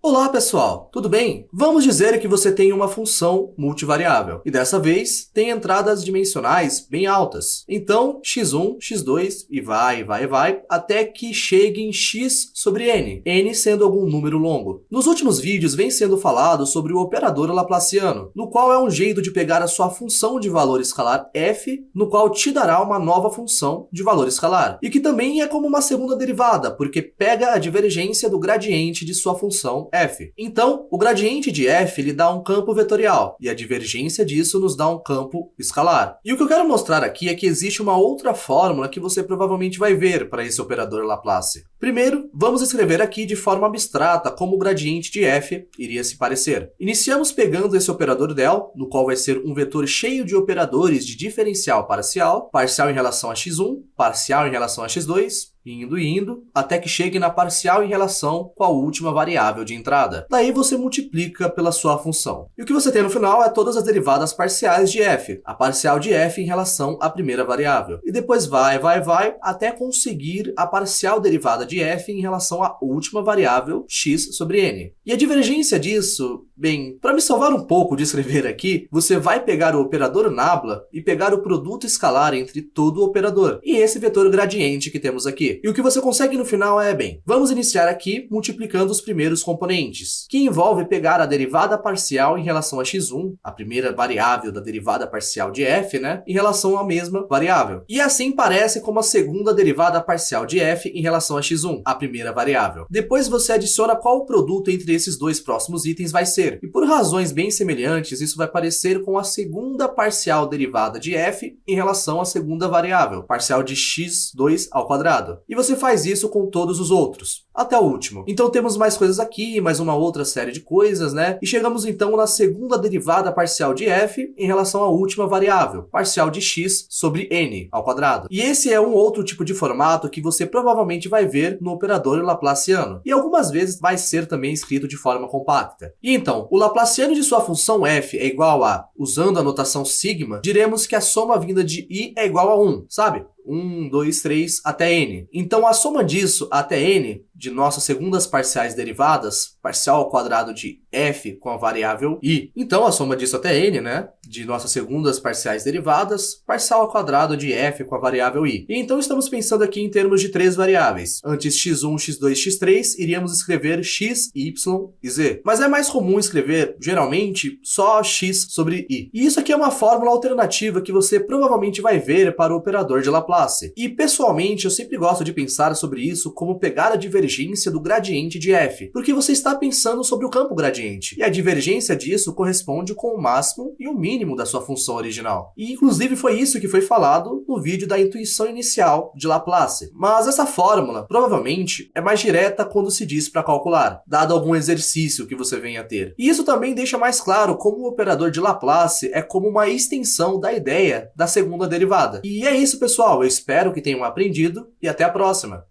Olá pessoal, tudo bem? Vamos dizer que você tem uma função multivariável, e dessa vez tem entradas dimensionais bem altas. Então, x1, x2, e vai, vai, vai, até que chegue em x sobre n, n sendo algum número longo. Nos últimos vídeos vem sendo falado sobre o operador laplaciano, no qual é um jeito de pegar a sua função de valor escalar f, no qual te dará uma nova função de valor escalar, e que também é como uma segunda derivada, porque pega a divergência do gradiente de sua função f. Então, o gradiente de f lhe dá um campo vetorial, e a divergência disso nos dá um campo escalar. E o que eu quero mostrar aqui é que existe uma outra fórmula que você provavelmente vai ver para esse operador Laplace. Primeiro, vamos escrever aqui de forma abstrata como o gradiente de f iria se parecer. Iniciamos pegando esse operador del, no qual vai ser um vetor cheio de operadores de diferencial parcial, parcial em relação a x1, parcial em relação a x2, indo indo, até que chegue na parcial em relação com a última variável de entrada. Daí você multiplica pela sua função. E o que você tem no final é todas as derivadas parciais de f, a parcial de f em relação à primeira variável. E depois vai, vai, vai, até conseguir a parcial derivada de f em relação à última variável x sobre n. E a divergência disso, bem, para me salvar um pouco de escrever aqui, você vai pegar o operador nabla e pegar o produto escalar entre todo o operador, e esse vetor gradiente que temos aqui. E o que você consegue no final é, bem, vamos iniciar aqui multiplicando os primeiros componentes, que envolve pegar a derivada parcial em relação a x1, a primeira variável da derivada parcial de f, né, em relação à mesma variável. E assim parece como a segunda derivada parcial de f em relação a x1, a primeira variável. Depois você adiciona qual o produto entre esses dois próximos itens vai ser. E por razões bem semelhantes, isso vai parecer com a segunda parcial derivada de f em relação à segunda variável, parcial de x2 ao quadrado. E você faz isso com todos os outros, até o último. Então temos mais coisas aqui, mais uma outra série de coisas, né? E chegamos então na segunda derivada parcial de f em relação à última variável, parcial de x sobre n ao quadrado. E esse é um outro tipo de formato que você provavelmente vai ver no operador laplaciano. E algumas vezes vai ser também escrito de forma compacta. E então, o laplaciano de sua função f é igual a, usando a notação sigma, diremos que a soma vinda de i é igual a 1, sabe? 1, 2, 3 até n. Então, a soma disso até n de nossas segundas parciais derivadas, parcial ao quadrado de f com a variável i. Então, a soma disso até n, né, de nossas segundas parciais derivadas, parcial ao quadrado de f com a variável i. E então, estamos pensando aqui em termos de três variáveis. Antes x1, x2, x3, iríamos escrever x, y e z. Mas é mais comum escrever, geralmente, só x sobre i. E isso aqui é uma fórmula alternativa que você provavelmente vai ver para o operador de Laplace. E, pessoalmente, eu sempre gosto de pensar sobre isso como pegar a divergência divergência do gradiente de f, porque você está pensando sobre o campo gradiente, e a divergência disso corresponde com o máximo e o mínimo da sua função original. E inclusive foi isso que foi falado no vídeo da intuição inicial de Laplace. Mas essa fórmula, provavelmente, é mais direta quando se diz para calcular, dado algum exercício que você venha a ter. E isso também deixa mais claro como o operador de Laplace é como uma extensão da ideia da segunda derivada. E é isso, pessoal. Espero que tenham aprendido e até a próxima.